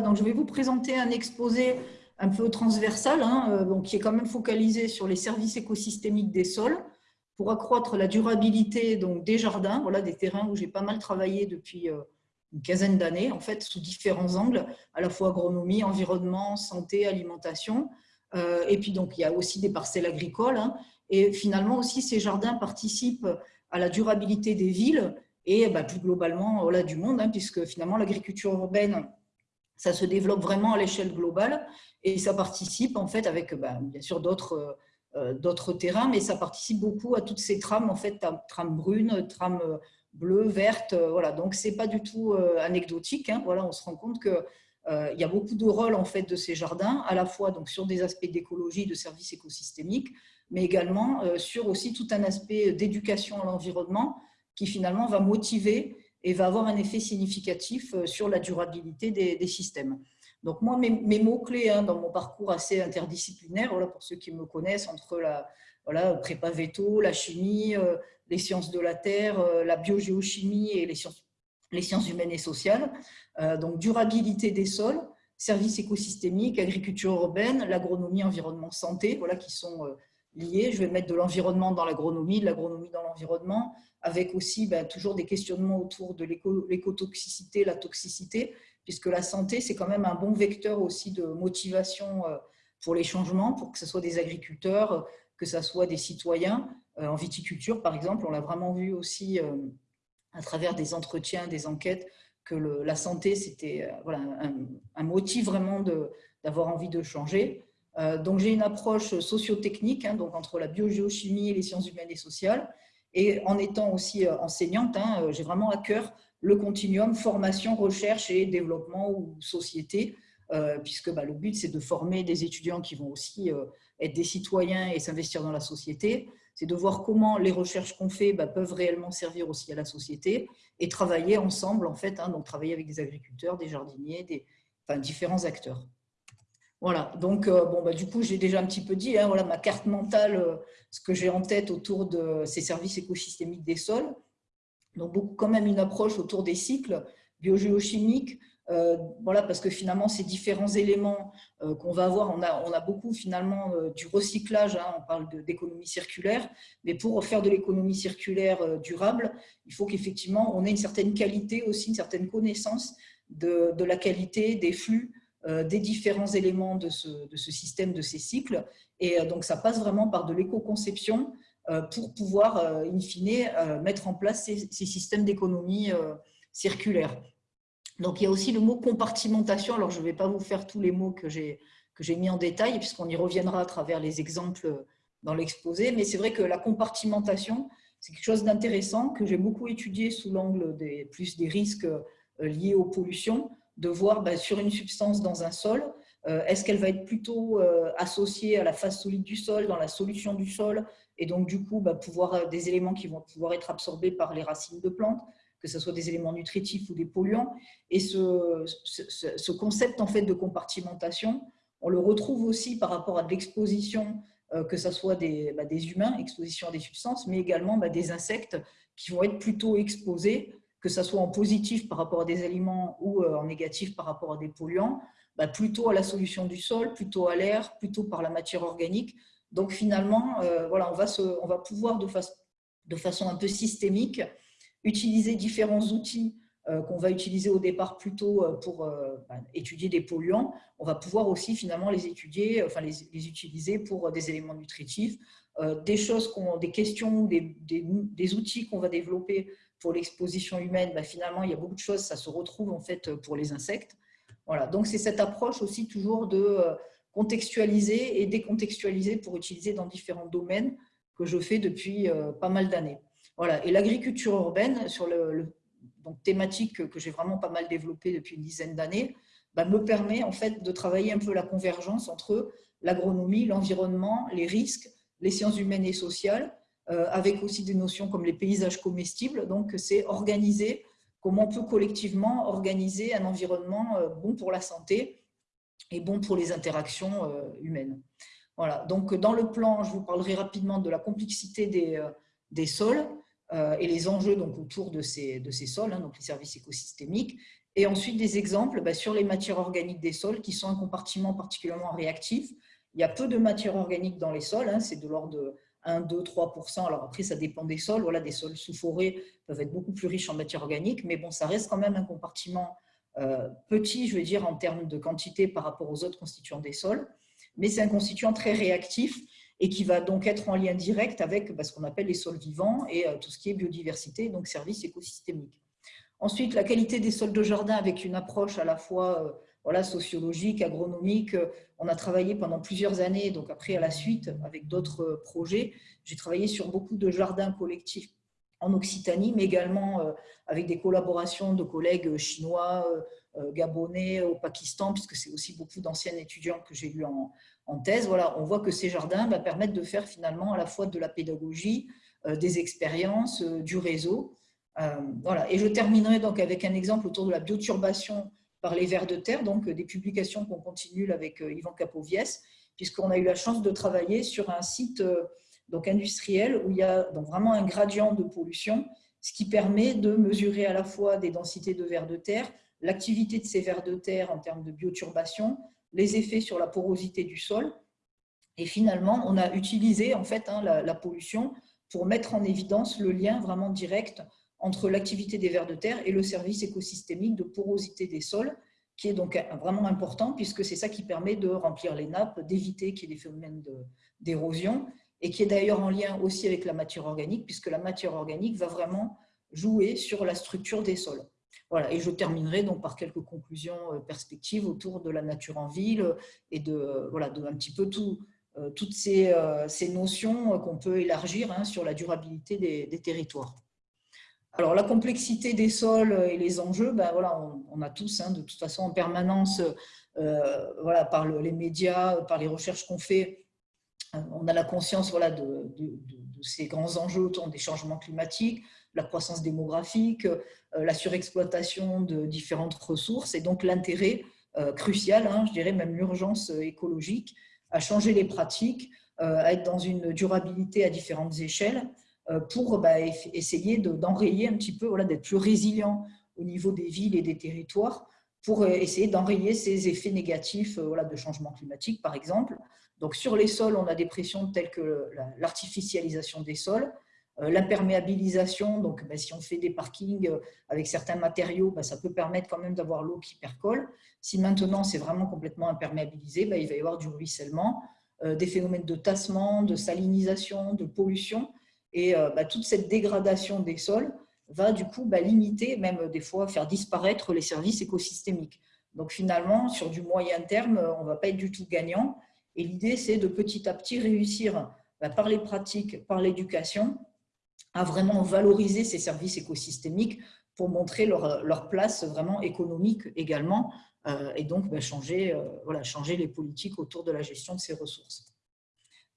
donc je vais vous présenter un exposé un peu transversal, hein, donc qui est quand même focalisé sur les services écosystémiques des sols pour accroître la durabilité donc, des jardins, voilà, des terrains où j'ai pas mal travaillé depuis une quinzaine d'années, en fait, sous différents angles, à la fois agronomie, environnement, santé, alimentation. et puis, donc, il y a aussi des parcelles agricoles. Hein, et finalement aussi, ces jardins participent à la durabilité des villes et bah, plus globalement voilà, du monde, hein, puisque finalement l'agriculture urbaine, ça se développe vraiment à l'échelle globale et ça participe en fait avec bah, bien sûr d'autres euh, d'autres terrains, mais ça participe beaucoup à toutes ces trames, en fait, trames brunes, trames euh, bleues, vertes, euh, voilà. Donc, c'est pas du tout anecdotique. Hein, voilà, on se rend compte que il y a beaucoup de rôles en fait de ces jardins, à la fois donc sur des aspects d'écologie, de services écosystémiques, mais également euh, sur aussi tout un aspect d'éducation à l'environnement qui finalement va motiver et va avoir un effet significatif euh, sur la durabilité des, systèmes. Donc moi, mes, mots-clés hein, dans mon parcours assez interdisciplinaire, voilà, pour ceux qui me connaissent, entre la voilà, prépa veto, la chimie, euh, les sciences de la terre, la biogéochimie et les sciences, les sciences humaines et sociales, donc durabilité des sols, services écosystémiques, agriculture urbaine, l'agronomie, environnement, santé, voilà, qui sont Je vais mettre de l'environnement dans l'agronomie, de l'agronomie dans l'environnement, avec aussi ben, toujours des questionnements autour de l'écotoxicité, la toxicité, puisque la santé, c'est quand même un bon vecteur aussi de motivation euh, pour les changements, pour que ce soit des agriculteurs, que ce soit des citoyens. Euh, en viticulture, par exemple, on l'a vraiment vu aussi euh, à travers des entretiens, des enquêtes, que la santé, c'était un, motif vraiment d'avoir envie de changer. Euh, donc, j'ai une approche sociotechnique, hein, donc entre la biogéochimie et les sciences humaines et sociales. Et en étant aussi euh, enseignante, hein, euh, j'ai vraiment à cœur le continuum formation, recherche et développement ou société, puisque bah, le but, c'est de former des étudiants qui vont aussi être des citoyens et s'investir dans la société. C'est de voir comment les recherches qu'on fait bah, peuvent réellement servir aussi à la société et travailler ensemble, en fait, hein, donc travailler avec des agriculteurs, des jardiniers, enfin, différents acteurs. Voilà, donc euh, bon, bah, du coup, j'ai déjà un petit peu dit, hein, voilà ma carte mentale, euh, ce que j'ai en tête autour de ces services écosystémiques des sols. Donc, beaucoup, quand même une approche autour des cycles biogéochimiques, euh, voilà, parce que finalement, ces différents éléments qu'on va avoir, on a, on a beaucoup finalement du recyclage, hein, on parle d'économie circulaire, mais pour faire de l'économie circulaire durable, il faut qu'effectivement, on ait une certaine qualité aussi, une certaine connaissance de, de la qualité des flux des différents éléments de ce, système, de ces cycles. Et euh, donc, ça passe vraiment par de l'éco-conception euh, pour pouvoir, in fine, mettre en place ces, systèmes d'économie circulaire. Donc, il y a aussi le mot compartimentation. Alors, je ne vais pas vous faire tous les mots que j'ai mis en détail, puisqu'on y reviendra à travers les exemples dans l'exposé. Mais c'est vrai que la compartimentation, c'est quelque chose d'intéressant que j'ai beaucoup étudié sous l'angle des, plus des risques liés aux pollutions de voir bah, sur une substance dans un sol, euh, est-ce qu'elle va être plutôt euh, associée à la phase solide du sol, dans la solution du sol, et donc du coup bah, pouvoir euh, des éléments qui vont pouvoir être absorbés par les racines de plantes, que ce soit des éléments nutritifs ou des polluants. Et ce, ce, concept en fait de compartimentation, on le retrouve aussi par rapport à de l'exposition, que ce soit des, bah, des, humains, exposition à des substances, mais également des insectes qui vont être plutôt exposés que ce soit en positif par rapport à des aliments ou euh, en négatif par rapport à des polluants, bah, plutôt à la solution du sol, plutôt à l'air, plutôt par la matière organique. Donc finalement, euh, voilà, on, va se, on va pouvoir de, façon un peu systémique utiliser différents outils euh, qu'on va utiliser au départ plutôt pour bah, étudier des polluants. On va pouvoir aussi finalement les étudier, enfin les, utiliser pour des éléments nutritifs, des choses, des questions, des, des outils qu'on va développer pour l'exposition humaine, bah, finalement, il y a beaucoup de choses, ça se retrouve en fait pour les insectes. Voilà, donc c'est cette approche aussi toujours de euh, contextualiser et décontextualiser pour utiliser dans différents domaines que je fais depuis euh, pas mal d'années. Voilà, et l'agriculture urbaine, sur le, donc thématique que j'ai vraiment pas mal développée depuis une dizaine d'années, bah, me permet en fait de travailler un peu la convergence entre l'agronomie, l'environnement, les risques, les sciences humaines et sociales, avec aussi des notions comme les paysages comestibles. Donc, c'est organiser, comment on peut collectivement organiser un environnement euh, bon pour la santé et bon pour les interactions euh, humaines. Voilà, donc dans le plan, je vous parlerai rapidement de la complexité des, des sols et les enjeux donc, autour de ces, de ces sols, hein, donc les services écosystémiques, Et ensuite, des exemples bah, sur les matières organiques des sols qui sont un compartiment particulièrement réactif. Il y a peu de matières organiques dans les sols, hein, c'est de l'ordre de 1, 2, 3% Alors après, ça dépend des sols. Voilà, des sols sous forêt peuvent être beaucoup plus riches en matière organique, mais bon, ça reste quand même un compartiment euh, petit, je veux dire, en termes de quantité par rapport aux autres constituants des sols. Mais c'est un constituant très réactif et qui va donc être en lien direct avec bah, ce qu'on appelle les sols vivants et euh, tout ce qui est biodiversité, donc services écosystémiques. Ensuite, la qualité des sols de jardin avec une approche à la fois euh, voilà, sociologique, agronomique. On a travaillé pendant plusieurs années, donc après à la suite avec d'autres projets. J'ai travaillé sur beaucoup de jardins collectifs en Occitanie, mais également euh, avec des collaborations de collègues chinois, euh, gabonais, au Pakistan, puisque c'est aussi beaucoup d'anciens étudiants que j'ai eu en, thèse. Voilà, on voit que ces jardins bah, permettent de faire finalement à la fois de la pédagogie, euh, des expériences, du réseau. Voilà. Et je terminerai donc avec un exemple autour de la bioturbation par les vers de terre, donc des publications qu'on continue avec euh, Yvan Capoviès, puisqu'on a eu la chance de travailler sur un site euh, donc industriel où il y a vraiment un gradient de pollution, ce qui permet de mesurer à la fois des densités de vers de terre, l'activité de ces vers de terre en termes de bioturbation, les effets sur la porosité du sol. Et finalement, on a utilisé en fait hein, la pollution pour mettre en évidence le lien vraiment direct entre l'activité des vers de terre et le service écosystémique de porosité des sols, qui est donc vraiment important puisque c'est ça qui permet de remplir les nappes, d'éviter qu'il y ait des phénomènes d'érosion et qui est d'ailleurs en lien aussi avec la matière organique puisque la matière organique va vraiment jouer sur la structure des sols. Voilà, et je terminerai donc par quelques conclusions euh, perspectives autour de la nature en ville et de, voilà, de un petit peu tout, euh, toutes ces, euh, ces notions qu'on peut élargir hein, sur la durabilité des territoires. Alors, la complexité des sols et les enjeux, ben voilà, on, a tous, hein, de toute façon, en permanence, euh, voilà, par les médias, par les recherches qu'on fait, on a la conscience voilà, de, ces grands enjeux autour des changements climatiques, la croissance démographique, euh, la surexploitation de différentes ressources. Et donc l'intérêt euh, crucial, hein, je dirais même l'urgence écologique, à changer les pratiques, à être dans une durabilité à différentes échelles, euh, pour bah, essayer d'enrayer un petit peu, voilà, d'être plus résilient au niveau des villes et des territoires pour euh, essayer d'enrayer ces effets négatifs euh, voilà, de changement climatique, par exemple. Donc, sur les sols, on a des pressions telles que l'artificialisation des sols, l'imperméabilisation, donc bah, si on fait des parkings avec certains matériaux, bah, ça peut permettre quand même d'avoir l'eau qui percole. Si maintenant c'est vraiment complètement imperméabilisé, il va y avoir du ruissellement, des phénomènes de tassement, de salinisation, de pollution, et euh, bah, toute cette dégradation des sols va du coup bah, limiter, même des fois faire disparaître les services écosystémiques. Donc finalement, sur du moyen terme, on ne va pas être du tout gagnant. Et l'idée, c'est de petit à petit réussir, bah, par les pratiques, par l'éducation, à vraiment valoriser ces services écosystémiques pour montrer leur, place vraiment économique également, euh, et donc changer, euh, voilà, changer les politiques autour de la gestion de ces ressources.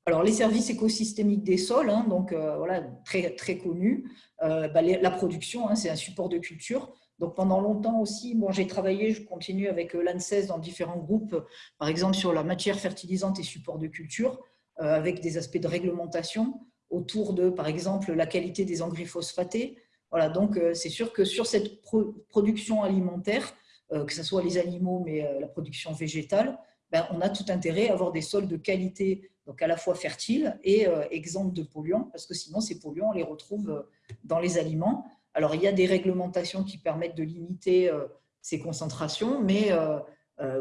Alors, les services écosystémiques des sols, hein, donc euh, voilà, très, très connus. Euh, bah, la production, hein, c'est un support de culture. Donc, pendant longtemps aussi, bon, j'ai travaillé, je continue avec euh, l'ANSES dans différents groupes, par exemple sur la matière fertilisante et support de culture, avec des aspects de réglementation autour de, par exemple, la qualité des engrais phosphatés. Voilà, donc c'est sûr que sur cette production alimentaire, que ce soit les animaux, mais la production végétale, ben, on a tout intérêt à avoir des sols de qualité à la fois fertile et euh, exempt de polluants, parce que sinon ces polluants, on les retrouve euh, dans les aliments. Alors il y a des réglementations qui permettent de limiter euh, ces concentrations, mais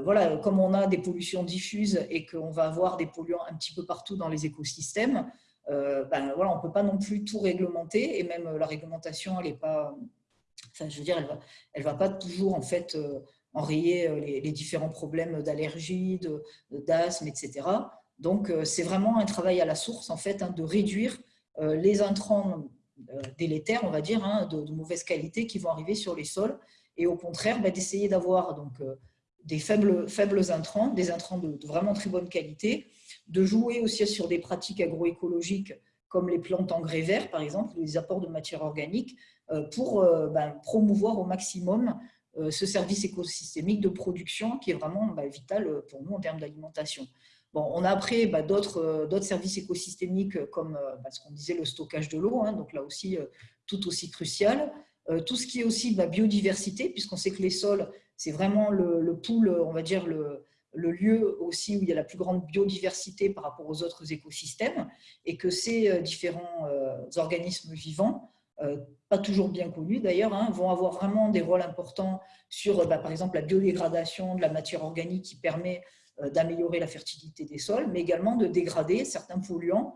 voilà, comme on a des pollutions diffuses et qu'on va avoir des polluants un petit peu partout dans les écosystèmes, ben, voilà, on ne peut pas non plus tout réglementer, et même la réglementation, elle est pas, je veux dire, elle va, elle va pas toujours en fait enrayer les, les différents problèmes d'allergie, d'asthme, etc. Donc, euh, c'est vraiment un travail à la source, en fait, hein, de réduire euh, les intrants euh, délétères, on va dire, hein, de, mauvaise qualité qui vont arriver sur les sols, et au contraire, bah, d'essayer d'avoir donc des faibles, intrants, des intrants de, vraiment très bonne qualité, de jouer aussi sur des pratiques agroécologiques comme les plantes engrais verts, par exemple, les apports de matière organique, pour bah, promouvoir au maximum ce service écosystémique de production qui est vraiment bah, vital pour nous en termes d'alimentation. Bon, on a après bah, euh, d'autres services écosystémiques comme euh, bah, ce qu'on disait, le stockage de l'eau, hein, donc là aussi euh, tout aussi crucial. tout ce qui est aussi la biodiversité, puisqu'on sait que les sols, c'est vraiment le, le on va dire, le, lieu aussi où il y a la plus grande biodiversité par rapport aux autres écosystèmes et que ces euh, différents euh, organismes vivants, euh, pas toujours bien connus d'ailleurs, hein, vont avoir vraiment des rôles importants sur bah, par exemple la biodégradation de la matière organique qui permet d'améliorer la fertilité des sols, mais également de dégrader certains polluants.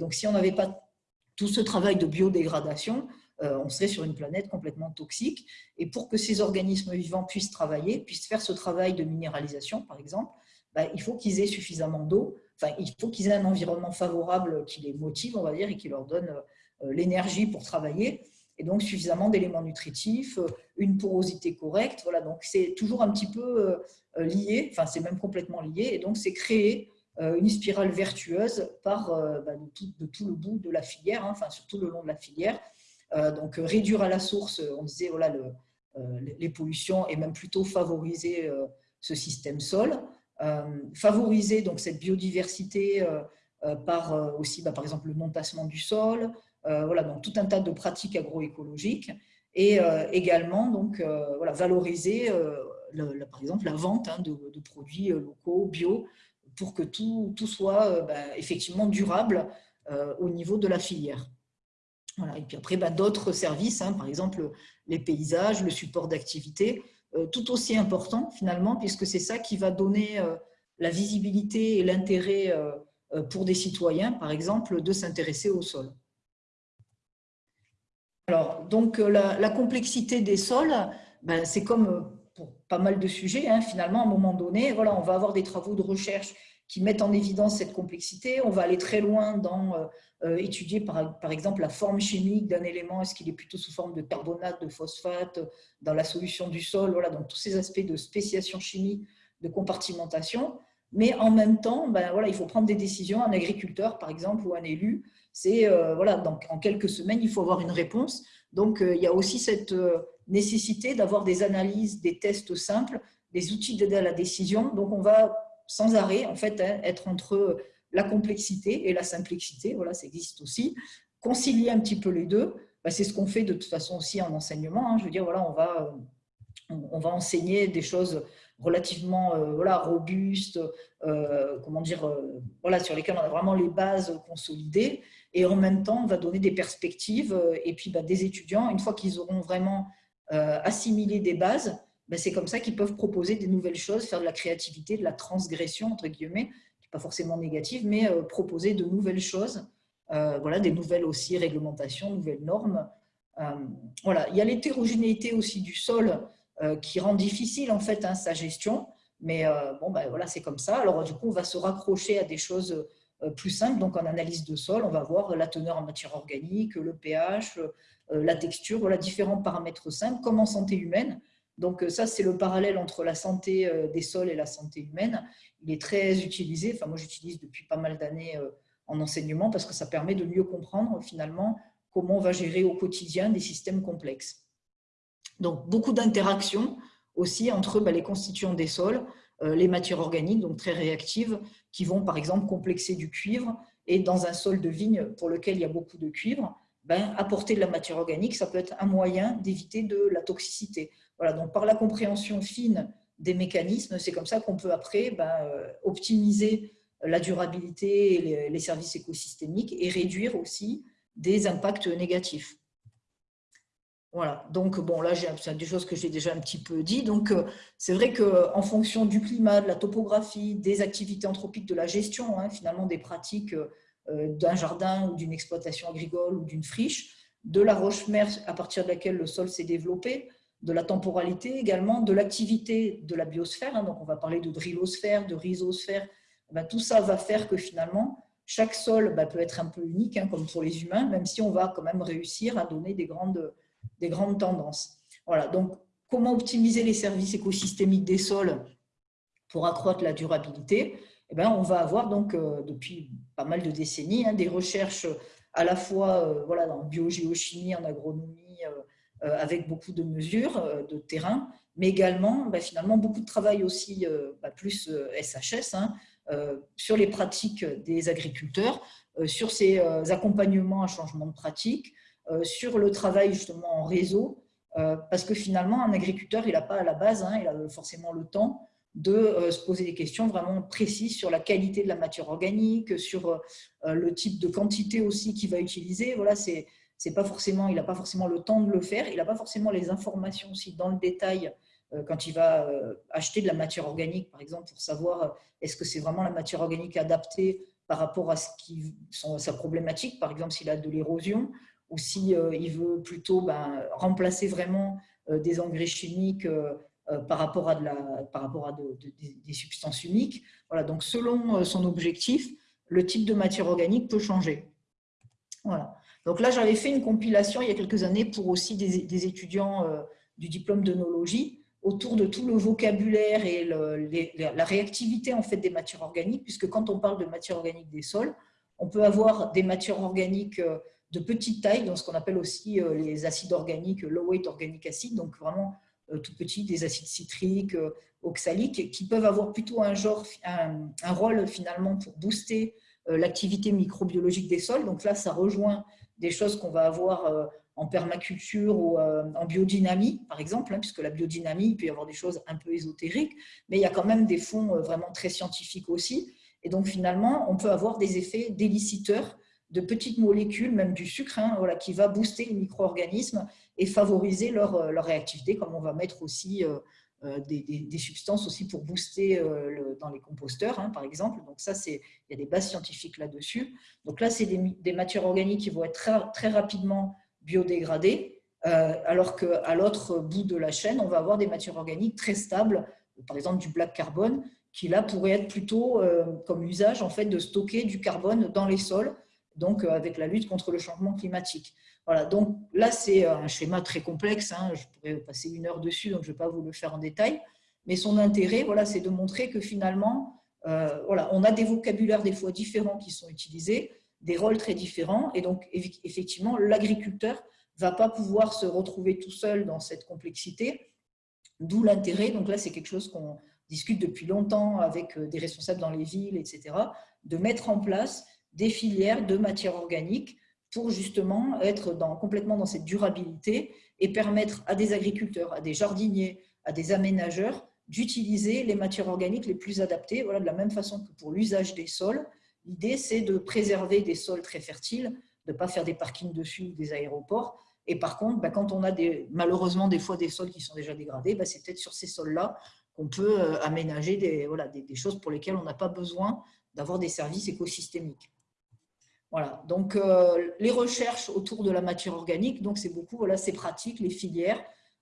Donc si on n'avait pas tout ce travail de biodégradation, euh, on serait sur une planète complètement toxique. Et pour que ces organismes vivants puissent travailler, puissent faire ce travail de minéralisation, par exemple, bah, il faut qu'ils aient suffisamment d'eau, enfin, il faut qu'ils aient un environnement favorable qui les motive, on va dire, et qui leur donne euh, l'énergie pour travailler, et donc suffisamment d'éléments nutritifs, euh, une porosité correcte. Voilà, donc c'est toujours un petit peu lié, enfin c'est même complètement lié, et donc c'est créer une spirale vertueuse par bah, de, tout, le bout de la filière, hein, enfin surtout le long de la filière, euh, donc euh, réduire à la source, on disait voilà, euh, les pollutions et même plutôt favoriser ce système sol. favoriser donc cette biodiversité par aussi par exemple le montassement du sol, voilà, donc tout un tas de pratiques agroécologiques et également donc, voilà, valoriser par exemple la vente hein, de, produits locaux, bio, pour que tout, tout soit ben, effectivement durable au niveau de la filière. Et puis après, bah, d'autres services, hein, par exemple les paysages, le support d'activité, euh, tout aussi important finalement, puisque c'est ça qui va donner euh, la visibilité et l'intérêt euh, pour des citoyens, par exemple, de s'intéresser au sol. Alors, donc la, complexité des sols, ben, c'est comme pour pas mal de sujets, hein, finalement, à un moment donné, voilà, on va avoir des travaux de recherche qui mettent en évidence cette complexité. On va aller très loin dans euh, euh, étudier, par, par, exemple, la forme chimique d'un élément. Est-ce qu'il est plutôt sous forme de carbonate, de phosphate, dans la solution du sol? Voilà, donc tous ces aspects de spéciation chimique, de compartimentation. Mais en même temps, ben, voilà, il faut prendre des décisions. Un agriculteur, par exemple, ou un élu, c'est euh, voilà, donc en quelques semaines, il faut avoir une réponse. Donc, il y a aussi cette nécessité d'avoir des analyses, des tests simples, des outils d'aide à la décision. Donc, on va sans arrêt, en fait, hein, être entre la complexité et la simplicité, voilà, ça existe aussi. Concilier un petit peu les deux, bah, c'est ce qu'on fait de toute façon aussi en enseignement. Hein. Je veux dire, voilà, on va, on va enseigner des choses relativement euh, voilà, robustes, euh, comment dire, euh, voilà, sur lesquelles on a vraiment les bases consolidées, et en même temps, on va donner des perspectives, et puis bah, des étudiants, une fois qu'ils auront vraiment assimilé des bases, ben, c'est comme ça qu'ils peuvent proposer des nouvelles choses, faire de la créativité, de la transgression, entre guillemets, qui n'est pas forcément négative, mais euh, proposer de nouvelles choses, euh, voilà, des nouvelles aussi réglementations, nouvelles normes. Euh, voilà. Il y a l'hétérogénéité aussi du sol qui rend difficile en fait hein, sa gestion, mais bon, ben, voilà, c'est comme ça. Alors du coup, on va se raccrocher à des choses plus simples. Donc en analyse de sol, on va voir la teneur en matière organique, le pH, la texture, voilà, différents paramètres simples, comme en santé humaine. Donc euh, ça, c'est le parallèle entre la santé euh, des sols et la santé humaine. Il est très utilisé, enfin moi j'utilise depuis pas mal d'années euh, en enseignement parce que ça permet de mieux comprendre finalement comment on va gérer au quotidien des systèmes complexes. Donc beaucoup d'interactions aussi entre bah, les constituants des sols, les matières organiques, donc très réactives, qui vont par exemple complexer du cuivre et dans un sol de vigne pour lequel il y a beaucoup de cuivre, ben, apporter de la matière organique, ça peut être un moyen d'éviter de la toxicité. Voilà, donc par la compréhension fine des mécanismes, c'est comme ça qu'on peut après ben, euh, optimiser la durabilité et les, services écosystémiques et réduire aussi des impacts négatifs. Voilà, donc bon, là, c'est des choses que j'ai déjà un petit peu dit. Donc, euh, c'est vrai qu'en fonction du climat, de la topographie, des activités anthropiques, de la gestion, hein, finalement, des pratiques euh, d'un jardin ou d'une exploitation agricole ou d'une friche, de la roche-mère à partir de laquelle le sol s'est développé, de la temporalité également, de l'activité de la biosphère. Hein. donc, on va parler de drillosphère, de rhizosphère. Eh ben, tout ça va faire que finalement, chaque sol ben, peut être un peu unique, hein, comme pour les humains, même si on va quand même réussir à donner des grandes, des grandes tendances. Voilà, donc comment optimiser les services écosystémiques des sols pour accroître la durabilité? Eh ben, On va avoir donc, euh, depuis pas mal de décennies hein, des recherches à la fois euh, voilà, en biogéochimie, en agronomie, euh, avec beaucoup de mesures de terrain, mais également bah, finalement beaucoup de travail aussi, bah, plus SHS, hein, sur les pratiques des agriculteurs, sur ces accompagnements à changement de pratique, sur le travail justement en réseau parce que finalement, un agriculteur, il n'a pas à la base, hein, il a forcément le temps de se poser des questions vraiment précises sur la qualité de la matière organique, sur le type de quantité aussi qu'il va utiliser. Voilà, c'est pas forcément, il n'a pas forcément le temps de le faire, il n'a pas forcément les informations aussi dans le détail euh, quand il va euh, acheter de la matière organique, par exemple, pour savoir euh, est-ce que c'est vraiment la matière organique adaptée par rapport à ce qui, sa problématique, par exemple s'il a de l'érosion, ou s'il il veut plutôt ben, remplacer vraiment des engrais chimiques par rapport à, de la, par rapport à des substances uniques. Voilà, donc selon son objectif, le type de matière organique peut changer. Voilà. Donc là, j'avais fait une compilation il y a quelques années pour aussi des, étudiants euh, du diplôme d'œnologie autour de tout le vocabulaire et la réactivité en fait des matières organiques, puisque quand on parle de matière organique des sols, on peut avoir des matières organiques euh, de petite taille, dans ce qu'on appelle aussi euh, les acides organiques, low weight organic acid, donc vraiment tout petits, des acides citriques, oxaliques, qui peuvent avoir plutôt un, genre, un rôle finalement pour booster l'activité microbiologique des sols. Donc là, ça rejoint des choses qu'on va avoir euh, en permaculture ou euh, en biodynamie, par exemple, hein, puisque la biodynamie, il peut y avoir des choses un peu ésotériques, mais il y a quand même des fonds euh, vraiment très scientifiques aussi. Et donc, finalement, on peut avoir des effets déliciteurs de petites molécules, même du sucre, hein, voilà, qui va booster les micro-organismes et favoriser leur, leur, réactivité, comme on va mettre aussi des, substances aussi pour booster dans les composteurs, hein, par exemple. Donc ça, il y a des bases scientifiques là-dessus. Donc là, c'est des, matières organiques qui vont être très, très rapidement biodégradées, euh, alors qu'à l'autre bout de la chaîne, on va avoir des matières organiques très stables, par exemple du black carbone, qui là pourrait être plutôt euh, comme usage en fait de stocker du carbone dans les sols, donc euh, avec la lutte contre le changement climatique. Voilà, donc là c'est un schéma très complexe, hein, je pourrais passer une heure dessus, donc je ne vais pas vous le faire en détail, mais son intérêt, voilà, c'est de montrer que finalement, voilà, on a des vocabulaires des fois différents qui sont utilisés, des rôles très différents. Et donc, effectivement, l'agriculteur ne va pas pouvoir se retrouver tout seul dans cette complexité, d'où l'intérêt. Donc là, c'est quelque chose qu'on discute depuis longtemps avec euh, des responsables dans les villes, etc., de mettre en place des filières de matières organiques pour justement être dans, complètement dans cette durabilité et permettre à des agriculteurs, à des jardiniers, à des aménageurs d'utiliser les matières organiques les plus adaptées, voilà, de la même façon que pour l'usage des sols, L'idée, c'est de préserver des sols très fertiles, de ne pas faire des parkings dessus ou des aéroports. Et par contre, bah, quand on a malheureusement des fois des sols qui sont déjà dégradés, bah, c'est peut-être sur ces sols-là qu'on peut euh, aménager des, voilà, des, choses pour lesquelles on n'a pas besoin d'avoir des services écosystémiques. Voilà, donc euh, les recherches autour de la matière organique, donc c'est beaucoup, voilà, c'est pratique, les filières,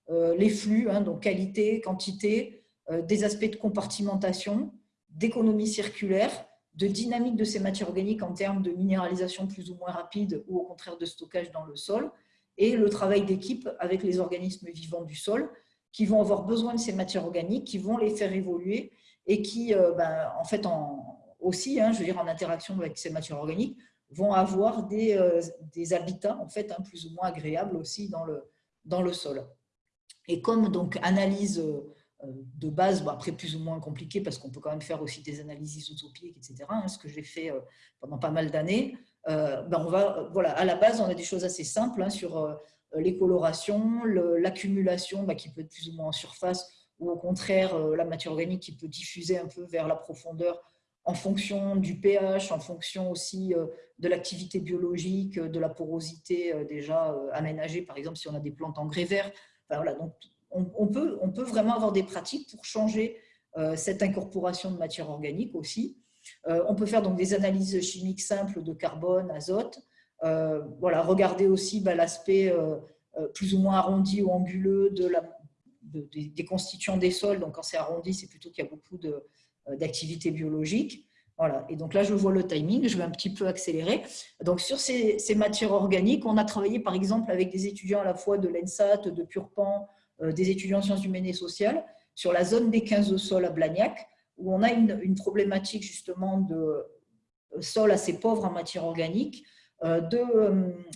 euh, les flux, hein, donc qualité, quantité, des aspects de compartimentation, d'économie circulaire, de dynamique de ces matières organiques en termes de minéralisation plus ou moins rapide ou au contraire de stockage dans le sol, et le travail d'équipe avec les organismes vivants du sol qui vont avoir besoin de ces matières organiques, qui vont les faire évoluer et qui, euh, ben, en fait, en, aussi, hein, je veux dire, en interaction avec ces matières organiques, vont avoir des, euh, des habitats en fait, hein, plus ou moins agréables aussi dans le, dans le sol. Et comme donc analyse euh, de base, après plus ou moins compliqué parce qu'on peut quand même faire aussi des analyses isotopiques, etc., hein, ce que j'ai fait euh, pendant pas mal d'années, ben on va, voilà, à la base, on a des choses assez simples hein, sur les colorations, l'accumulation bah, qui peut être plus ou moins en surface, ou au contraire, la matière organique qui peut diffuser un peu vers la profondeur en fonction du pH, en fonction aussi de l'activité biologique, de la porosité déjà aménagée, par exemple si on a des plantes en grès vert. voilà, donc on, peut, vraiment avoir des pratiques pour changer euh, cette incorporation de matière organique aussi. Euh, on peut faire donc des analyses chimiques simples de carbone, azote. Euh, voilà, regarder aussi bah, l'aspect plus ou moins arrondi ou anguleux des constituants des sols. Donc, quand c'est arrondi, c'est plutôt qu'il y a beaucoup d'activité biologique. Voilà. Et donc là, je vois le timing, je vais un petit peu accélérer. Donc, sur ces, matières organiques, on a travaillé par exemple avec des étudiants à la fois de l'ENSAT, de Purpan, euh, des étudiants en sciences humaines et sociales sur la zone des 15 sols à Blagnac, où on a une, problématique justement de euh, sols assez pauvres en matière organique, euh,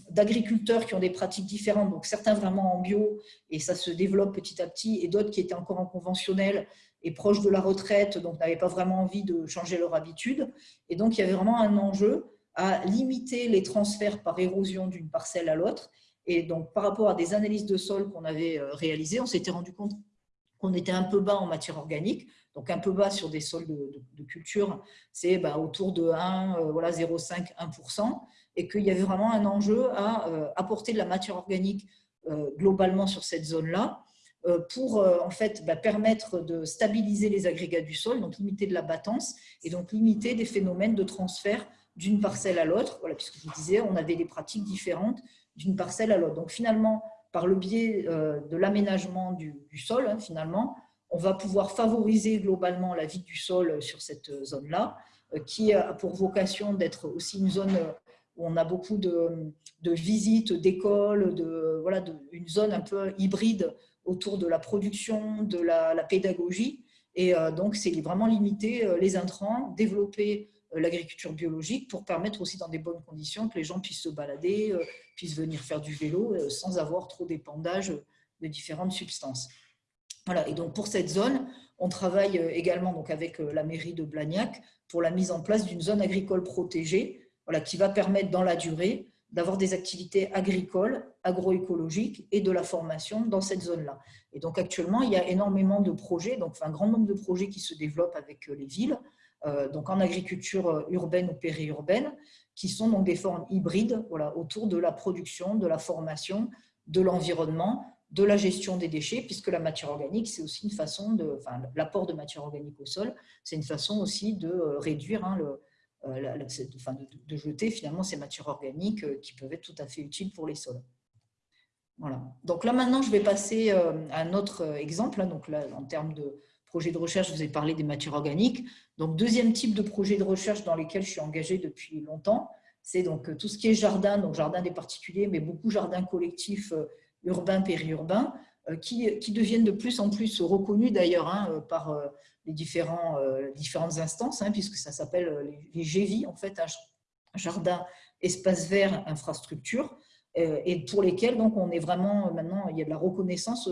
d'agriculteurs qui ont des pratiques différentes, donc certains vraiment en bio, et ça se développe petit à petit, et d'autres qui étaient encore en conventionnel et proches de la retraite, donc n'avaient pas vraiment envie de changer leur habitude. Et donc, il y avait vraiment un enjeu à limiter les transferts par érosion d'une parcelle à l'autre. Et donc, par rapport à des analyses de sol qu'on avait réalisées, on s'était rendu compte qu'on était un peu bas en matière organique, donc un peu bas sur des sols de, culture, c'est bah, autour de 1, voilà, 0,5, 1%, et qu'il y avait vraiment un enjeu à apporter de la matière organique globalement sur cette zone-là, euh, pour euh, en fait bah, permettre de stabiliser les agrégats du sol, donc limiter de la battance et donc limiter des phénomènes de transfert d'une parcelle à l'autre. Voilà, puisque je vous disais, on avait des pratiques différentes d'une parcelle à l'autre. Donc finalement, par le biais euh, de l'aménagement du, sol, hein, finalement, on va pouvoir favoriser globalement la vie du sol sur cette zone-là, qui a pour vocation d'être aussi une zone où on a beaucoup de, visites, d'écoles, de, voilà, une zone un peu hybride autour de la production, de la, pédagogie. Et euh, donc, c'est vraiment limiter euh, les intrants, développer euh, l'agriculture biologique pour permettre aussi dans des bonnes conditions que les gens puissent se balader, puissent venir faire du vélo sans avoir trop d'épandage de différentes substances. Voilà, et donc pour cette zone, on travaille également donc avec la mairie de Blagnac pour la mise en place d'une zone agricole protégée voilà, qui va permettre dans la durée d'avoir des activités agricoles, agroécologiques et de la formation dans cette zone-là. Et donc actuellement, il y a énormément de projets, donc un grand nombre de projets qui se développent avec euh, les villes, euh, donc en agriculture euh, urbaine ou périurbaine, qui sont donc des formes hybrides voilà, autour de la production, de la formation, de l'environnement, de la gestion des déchets, puisque la matière organique, c'est aussi une façon de, enfin, l'apport de matière organique au sol, c'est une façon aussi de réduire hein, le, euh, de, jeter finalement ces matières organiques euh, qui peuvent être tout à fait utiles pour les sols. Voilà. Donc là maintenant, je vais passer euh, à un autre exemple. Hein. Donc là, en termes de projet de recherche, je vous ai parlé des matières organiques. Donc deuxième type de projet de recherche dans lesquels je suis engagée depuis longtemps, c'est donc tout ce qui est jardin, donc jardin des particuliers, mais beaucoup jardins collectifs urbains, périurbains, qui, qui, deviennent de plus en plus reconnus d'ailleurs hein, par les différents, euh, différentes instances, hein, puisque ça s'appelle euh, les, GEVI, en fait, jardin, espace vert, infrastructure, euh, et pour lesquels donc, on est vraiment, maintenant, il y a de la reconnaissance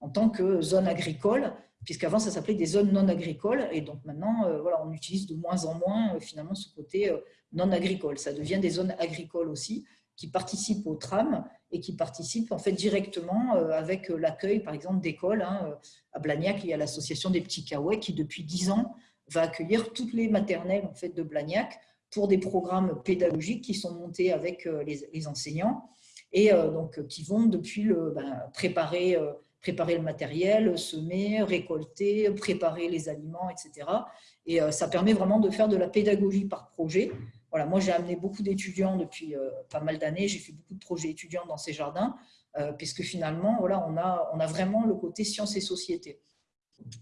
en tant que zone agricole, puisqu'avant ça s'appelait des zones non agricoles, et donc maintenant, voilà, on utilise de moins en moins finalement ce côté non agricole. Ça devient des zones agricoles aussi, qui participent au tram et qui participent en fait directement euh, avec euh, l'accueil, par exemple, d'écoles. Hein, euh, à Blagnac, il y a l'association des petits Kaouais qui, depuis dix ans, va accueillir toutes les maternelles en fait, de Blagnac pour des programmes pédagogiques qui sont montés avec les, enseignants et donc qui vont depuis le, ben, préparer, préparer le matériel, semer, récolter, préparer les aliments, etc. Et ça permet vraiment de faire de la pédagogie par projet voilà, moi, j'ai amené beaucoup d'étudiants depuis euh, pas mal d'années. J'ai fait beaucoup de projets étudiants dans ces jardins, euh, puisque finalement, voilà, on, a, on a vraiment le côté sciences et société.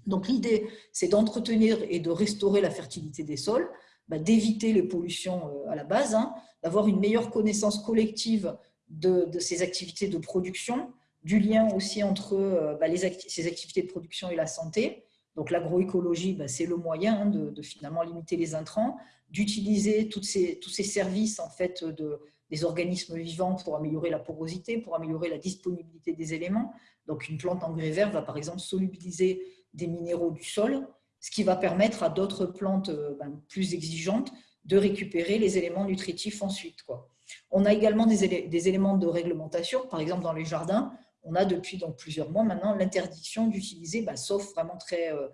Donc, l'idée, c'est d'entretenir et de restaurer la fertilité des sols, bah, d'éviter les pollutions euh, à la base, hein, d'avoir une meilleure connaissance collective de, ces activités de production, du lien aussi entre bah, ces activités de production et la santé. Donc l'agroécologie, bah, c'est le moyen hein, de, finalement limiter les intrants, d'utiliser tous ces services en fait, de, des organismes vivants pour améliorer la porosité, pour améliorer la disponibilité des éléments. Donc, une plante engrais vert va par exemple solubiliser des minéraux du sol, ce qui va permettre à d'autres plantes euh, ben, plus exigeantes de récupérer les éléments nutritifs ensuite. Quoi. On a également des, éléments de réglementation, par exemple dans les jardins, on a depuis donc, plusieurs mois maintenant l'interdiction d'utiliser, ben, sauf vraiment très, euh,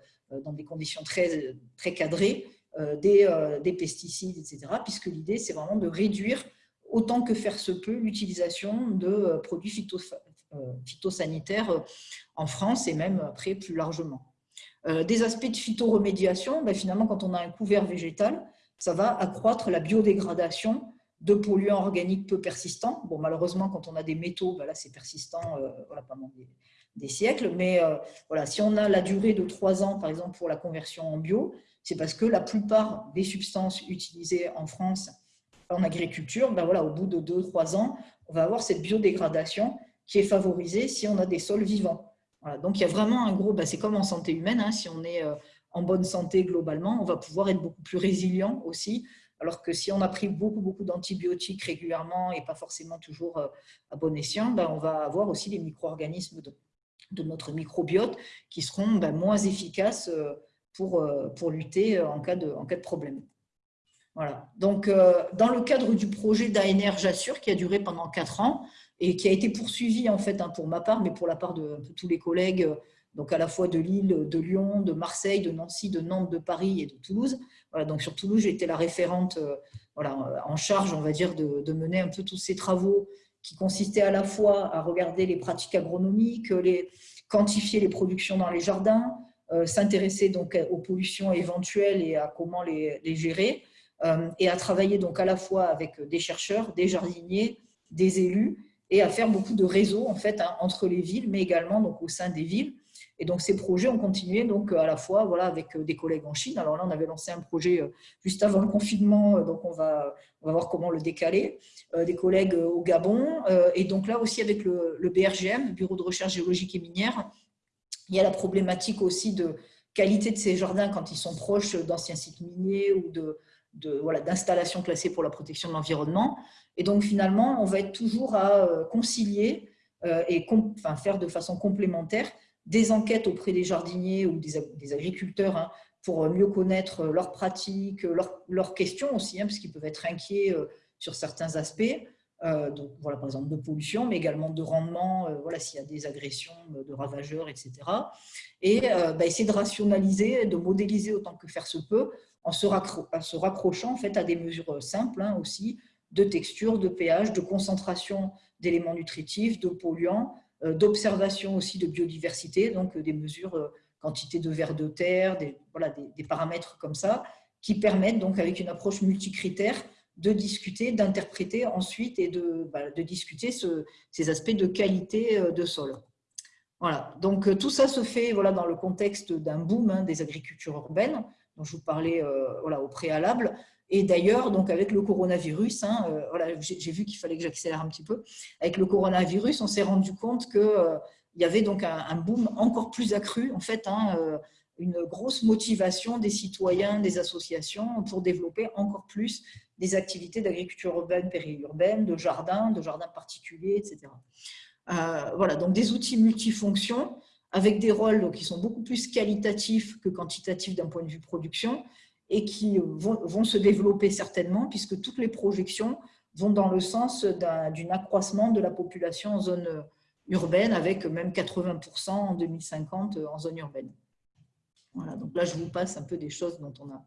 dans des conditions très, très cadrées, euh, euh, des, pesticides, etc. Puisque l'idée, c'est vraiment de réduire autant que faire se peut l'utilisation de euh, produits phytosanitaires en France et même après plus largement. Des aspects de phytoremédiation, ben finalement, quand on a un couvert végétal, ça va accroître la biodégradation de polluants organiques peu persistants. Bon, malheureusement, quand on a des métaux, ben là, c'est persistant voilà, pendant des, siècles. Mais voilà, si on a la durée de trois ans, par exemple, pour la conversion en bio, c'est parce que la plupart des substances utilisées en France en agriculture, ben voilà, au bout de 2-3 ans, on va avoir cette biodégradation qui est favorisée si on a des sols vivants. donc il y a vraiment un gros, ben c'est comme en santé humaine, hein, si on est euh, en bonne santé globalement, on va pouvoir être beaucoup plus résilient aussi, alors que si on a pris beaucoup, beaucoup d'antibiotiques régulièrement et pas forcément toujours euh, à bon escient, ben on va avoir aussi les micro-organismes de, notre microbiote qui seront ben, moins efficaces euh, pour, euh, pour lutter en cas de, en cas de problème. Voilà. Donc, euh, dans le cadre du projet d'ANR Jassure, qui a duré pendant quatre ans, et qui a été poursuivi en fait hein, pour ma part, mais pour la part de, tous les collègues, donc à la fois de Lille, de Lyon, de Marseille, de Nancy, de Nantes, de Paris et de Toulouse. Voilà, donc sur Toulouse, j'ai été la référente voilà, en charge, on va dire, de, mener un peu tous ces travaux qui consistaient à la fois à regarder les pratiques agronomiques, les, quantifier les productions dans les jardins, euh, s'intéresser donc aux pollutions éventuelles et à comment les, les gérer, euh, et à travailler donc à la fois avec des chercheurs, des jardiniers, des élus, et à faire beaucoup de réseaux en fait hein, entre les villes, mais également donc au sein des villes. Et donc ces projets ont continué donc à la fois voilà avec des collègues en Chine. Alors là on avait lancé un projet euh, juste avant le confinement, donc on va on va voir comment le décaler. Des collègues au Gabon et donc là aussi avec le, le BRGM, Bureau de recherche géologique et minière. Il y a la problématique aussi de qualité de ces jardins quand ils sont proches d'anciens sites miniers ou de, d'installations classées pour la protection de l'environnement. Et donc, finalement, on va être toujours à euh, concilier euh, et faire de façon complémentaire des enquêtes auprès des jardiniers ou des, agriculteurs hein, pour mieux connaître leurs pratiques, leurs, questions aussi, hein, parce qu'ils peuvent être inquiets euh, sur certains aspects. Donc, voilà, par exemple, de pollution, mais également de rendement, voilà, s'il y a des agressions de ravageurs, etc. Et bah, essayer de rationaliser, de modéliser autant que faire se peut en se, raccrochant en fait, à des mesures simples hein, aussi, de texture, de pH, de concentration d'éléments nutritifs, de polluants, euh, d'observation aussi de biodiversité, donc euh, des mesures euh, quantité de vers de terre, des, voilà, des, paramètres comme ça, qui permettent donc avec une approche multicritère de discuter, d'interpréter ensuite et de, bah, discuter ces aspects de qualité de sol. Voilà, donc tout ça se fait voilà, dans le contexte d'un boom hein, des agricultures urbaines, dont je vous parlais euh, voilà, au préalable. Et d'ailleurs, donc avec le coronavirus, hein, euh, voilà, j'ai vu qu'il fallait que j'accélère un petit peu. Avec le coronavirus, on s'est rendu compte qu'il euh, y avait donc un, boom encore plus accru, en fait, hein, une grosse motivation des citoyens, des associations pour développer encore plus des activités d'agriculture urbaine, périurbaine, de jardins, de jardins particuliers, etc. voilà, donc des outils multifonctions avec des rôles qui sont beaucoup plus qualitatifs que quantitatifs d'un point de vue production et qui vont, se développer certainement puisque toutes les projections vont dans le sens d'un accroissement de la population en zone urbaine avec même 80% en 2050 en zone urbaine. Donc là je vous passe un peu des choses dont on a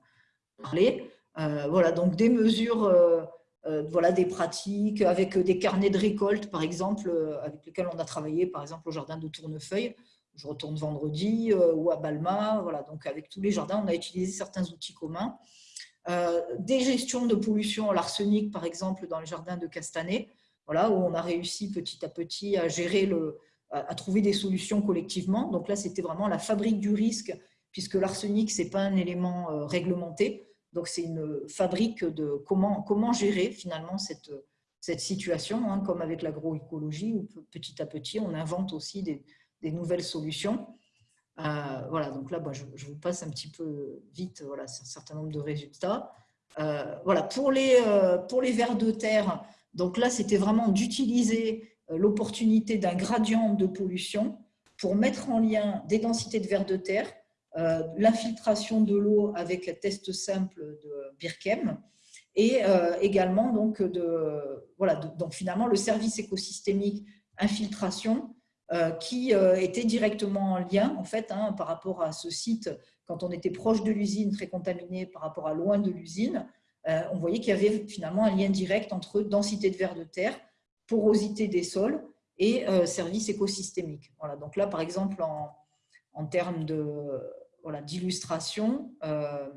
parlé. Euh, voilà, donc des mesures, euh, euh, voilà, des pratiques avec des carnets de récolte par exemple, avec lesquels on a travaillé par exemple au jardin de Tournefeuille, je retourne vendredi, ou à Balma. Voilà, donc avec tous les jardins, on a utilisé certains outils communs. Des gestions de pollution à l'arsenic, par exemple, dans les jardins de Castanet, voilà, où on a réussi petit à petit à gérer le, trouver des solutions collectivement. Donc là, c'était vraiment la fabrique du risque, puisque l'arsenic, ce n'est pas un élément euh, réglementé. Donc c'est une fabrique de comment, comment gérer finalement cette, cette situation, hein, comme avec l'agroécologie, où petit à petit, on invente aussi des, nouvelles solutions. Euh, voilà, donc là, je, vous passe un petit peu vite voilà, un certain nombre de résultats. Euh, voilà, pour les, pour les vers de terre, donc là, c'était vraiment d'utiliser l'opportunité d'un gradient de pollution pour mettre en lien des densités de vers de terre, l'infiltration de l'eau avec un test simple de Birkem, et également donc de voilà donc finalement le service écosystémique infiltration euh, qui euh, était directement en lien en fait, hein, par rapport à ce site, quand on était proche de l'usine, très contaminé par rapport à loin de l'usine, euh, on voyait qu'il y avait finalement un lien direct entre densité de vers de terre, porosité des sols et services écosystémiques. Voilà, donc là, par exemple, en, en termes d'illustration, voilà,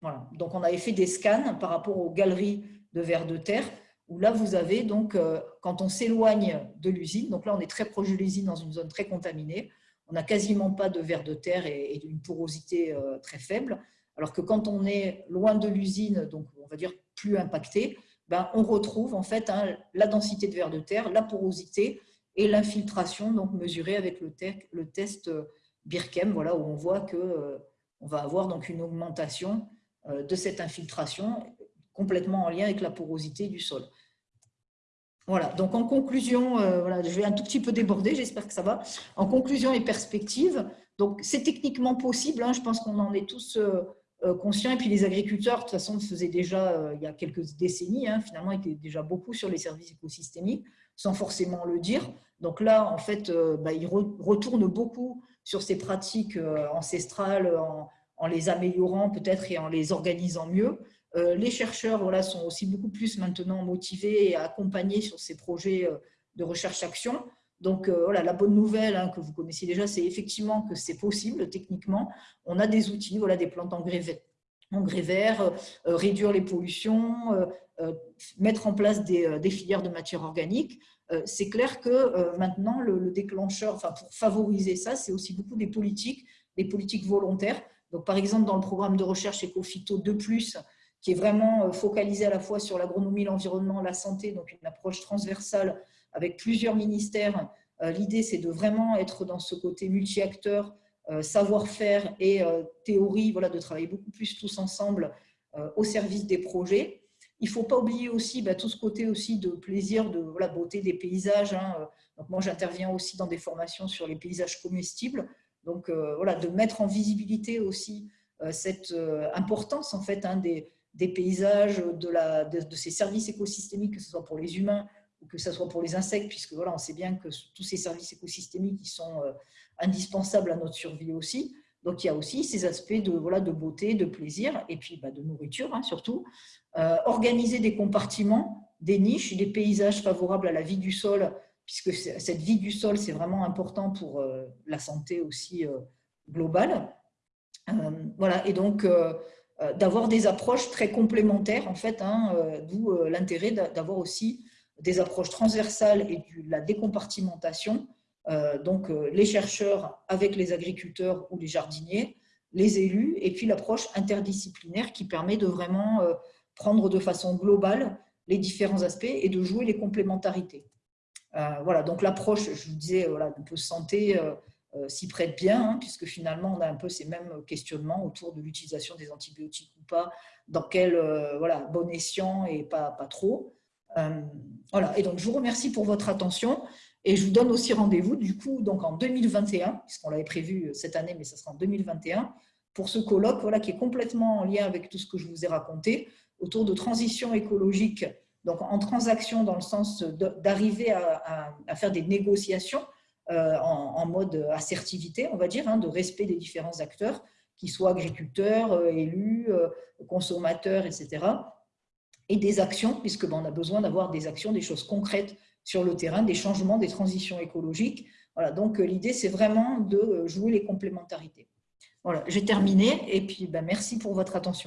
voilà. donc on avait fait des scans par rapport aux galeries de vers de terre où là, vous avez donc, euh, quand on s'éloigne de l'usine, donc là, on est très proche de l'usine dans une zone très contaminée, on n'a quasiment pas de vers de terre et, une porosité euh, très faible, alors que quand on est loin de l'usine, donc on va dire plus impacté, ben, on retrouve en fait hein, la densité de vers de terre, la porosité et l'infiltration donc mesurée avec le, test euh, Birkem, voilà, où on voit que on va avoir donc une augmentation de cette infiltration complètement en lien avec la porosité du sol. Voilà, donc en conclusion, euh, voilà, je vais un tout petit peu déborder, j'espère que ça va. En conclusion et perspective, donc c'est techniquement possible, hein, je pense qu'on en est tous euh, euh, conscients, et puis les agriculteurs, de toute façon, faisaient déjà, il y a quelques décennies, hein, finalement, étaient déjà beaucoup sur les services écosystémiques. Sans forcément le dire. Donc là, en fait, bah, il retourne beaucoup sur ces pratiques ancestrales en, les améliorant peut-être et en les organisant mieux. les chercheurs voilà, sont aussi beaucoup plus maintenant motivés et accompagnés sur ces projets de recherche-action. Donc euh, voilà, la bonne nouvelle hein, que vous connaissez déjà, c'est effectivement que c'est possible techniquement. On a des outils, voilà, des plantes engrais engrais verts euh, réduire les pollutions, euh, mettre en place des, filières de matière organique. c'est clair que maintenant, le, déclencheur, enfin, pour favoriser ça, c'est aussi beaucoup des politiques, des politiques volontaires. Donc, par exemple, dans le programme de recherche Ecofito 2+, qui est vraiment focalisé à la fois sur l'agronomie, l'environnement, la santé, donc une approche transversale avec plusieurs ministères. Euh, l'idée, c'est de vraiment être dans ce côté multi-acteur, euh, savoir-faire et euh, théorie, voilà, de travailler beaucoup plus tous ensemble au service des projets. Il ne faut pas oublier aussi bah, tout ce côté aussi de plaisir, de la beauté des paysages. Hein. Donc, moi, j'interviens aussi dans des formations sur les paysages comestibles. Donc, voilà, de mettre en visibilité aussi cette importance en fait hein, des, paysages, de, ces services écosystémiques, que ce soit pour les humains que ce soit pour les insectes, puisque voilà, on sait bien que tous ces services écosystémiques sont euh, indispensables à notre survie aussi. Donc, il y a aussi ces aspects de, voilà, de beauté, de plaisir, et puis bah, de nourriture hein, surtout. Euh, organiser des compartiments, des niches, des paysages favorables à la vie du sol, puisque cette vie du sol, c'est vraiment important pour euh, la santé aussi globale. voilà, et donc d'avoir des approches très complémentaires, en fait, hein, d'où l'intérêt d'avoir aussi des approches transversales et de la décompartimentation, euh, donc euh, les chercheurs avec les agriculteurs ou les jardiniers, les élus, et puis l'approche interdisciplinaire qui permet de vraiment euh, prendre de façon globale les différents aspects et de jouer les complémentarités. voilà, donc l'approche, je vous disais, voilà, un peu santé s'y prête bien, hein, puisque finalement on a un peu ces mêmes questionnements autour de l'utilisation des antibiotiques ou pas, dans quel voilà, bon escient et pas, pas trop. Euh, voilà, et donc je vous remercie pour votre attention et je vous donne aussi rendez-vous du coup donc en 2021, puisqu'on l'avait prévu cette année, mais ça sera en 2021, pour ce colloque voilà, qui est complètement en lien avec tout ce que je vous ai raconté autour de transition écologique, donc en transaction dans le sens d'arriver à, faire des négociations euh, en, mode assertivité, on va dire, hein, de respect des différents acteurs, qui soient agriculteurs, euh, élus, consommateurs, etc et des actions, puisque ben, on a besoin d'avoir des actions, des choses concrètes sur le terrain, des changements, des transitions écologiques. Voilà, donc euh, l'idée, c'est vraiment de euh, jouer les complémentarités. Voilà, j'ai terminé et puis ben, merci pour votre attention.